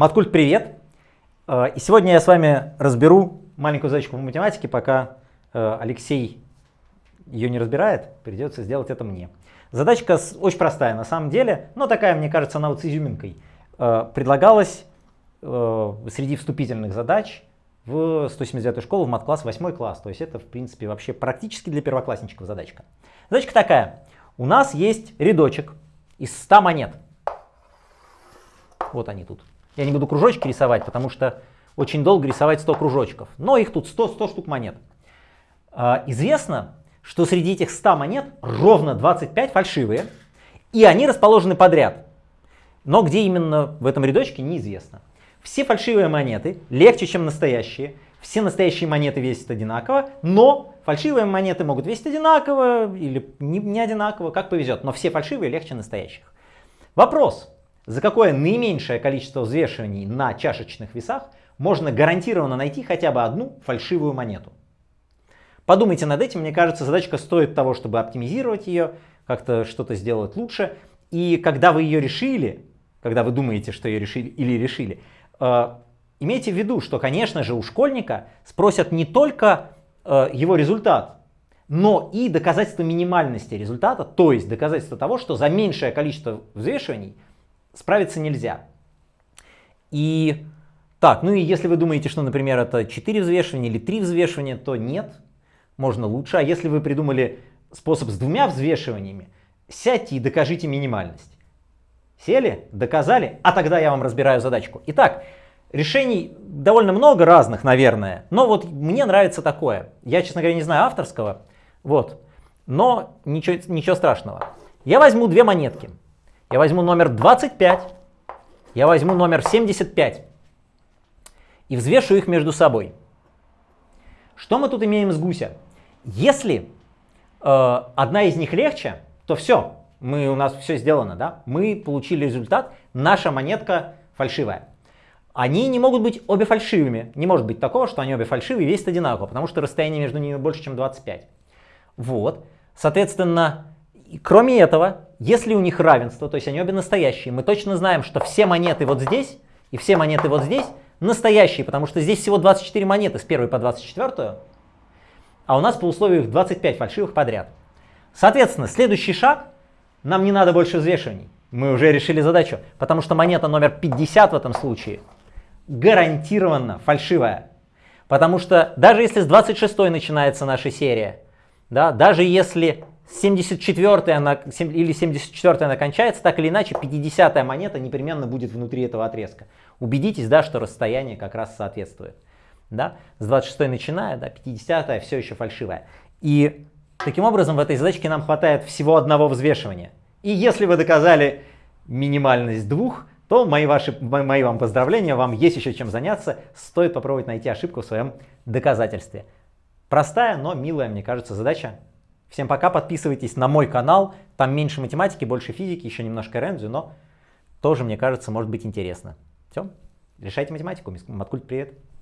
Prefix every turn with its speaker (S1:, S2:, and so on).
S1: Маткульт, привет! Э, и сегодня я с вами разберу маленькую задачку в математике, пока э, Алексей ее не разбирает, придется сделать это мне. Задачка очень простая на самом деле, но такая, мне кажется, она вот с изюминкой. Э, предлагалась среди вступительных задач в 179 школу, в мат-класс, 8 класс. То есть это, в принципе, вообще практически для первоклассничков задачка. Задачка такая. У нас есть рядочек из 100 монет. Вот они тут. Я не буду кружочки рисовать, потому что очень долго рисовать 100 кружочков. Но их тут 100, 100 штук монет. А, известно, что среди этих 100 монет ровно 25 фальшивые, и они расположены подряд. Но где именно в этом рядочке, неизвестно. Все фальшивые монеты легче, чем настоящие. Все настоящие монеты весят одинаково, но фальшивые монеты могут весить одинаково или не, не одинаково, как повезет. Но все фальшивые легче настоящих. Вопрос за какое наименьшее количество взвешиваний на чашечных весах можно гарантированно найти хотя бы одну фальшивую монету. Подумайте над этим, мне кажется, задачка стоит того, чтобы оптимизировать ее, как-то что-то сделать лучше. И когда вы ее решили, когда вы думаете, что ее решили или решили, э, имейте в виду, что, конечно же, у школьника спросят не только э, его результат, но и доказательство минимальности результата, то есть доказательство того, что за меньшее количество взвешиваний справиться нельзя. И так, ну и если вы думаете, что, например, это 4 взвешивания или 3 взвешивания, то нет, можно лучше. А если вы придумали способ с двумя взвешиваниями, сядьте и докажите минимальность. Сели, доказали, а тогда я вам разбираю задачку. Итак, решений довольно много разных, наверное, но вот мне нравится такое. Я, честно говоря, не знаю авторского, вот, но ничего, ничего страшного. Я возьму две монетки. Я возьму номер 25, я возьму номер 75 и взвешу их между собой. Что мы тут имеем с гуся? Если э, одна из них легче, то все, мы, у нас все сделано, да? мы получили результат, наша монетка фальшивая. Они не могут быть обе фальшивыми. Не может быть такого, что они обе фальшивые весят одинаково, потому что расстояние между ними больше, чем 25. Вот. Соответственно, кроме этого, если у них равенство, то есть они обе настоящие, мы точно знаем, что все монеты вот здесь и все монеты вот здесь настоящие, потому что здесь всего 24 монеты с 1 по 24, а у нас по условию 25 фальшивых подряд. Соответственно, следующий шаг, нам не надо больше взвешиваний. Мы уже решили задачу, потому что монета номер 50 в этом случае гарантированно фальшивая. Потому что даже если с 26 начинается наша серия, да, даже если 74 она, или 74 она кончается, так или иначе 50 монета непременно будет внутри этого отрезка. Убедитесь, да, что расстояние как раз соответствует. Да? С 26 начиная, да, 50 все еще фальшивая. И таким образом в этой задачке нам хватает всего одного взвешивания. И если вы доказали минимальность двух, то мои, ваши, мои вам поздравления, вам есть еще чем заняться. Стоит попробовать найти ошибку в своем доказательстве. Простая, но милая, мне кажется, задача. Всем пока, подписывайтесь на мой канал, там меньше математики, больше физики, еще немножко рензю, но тоже, мне кажется, может быть интересно. Все, решайте математику, Маткульт, привет.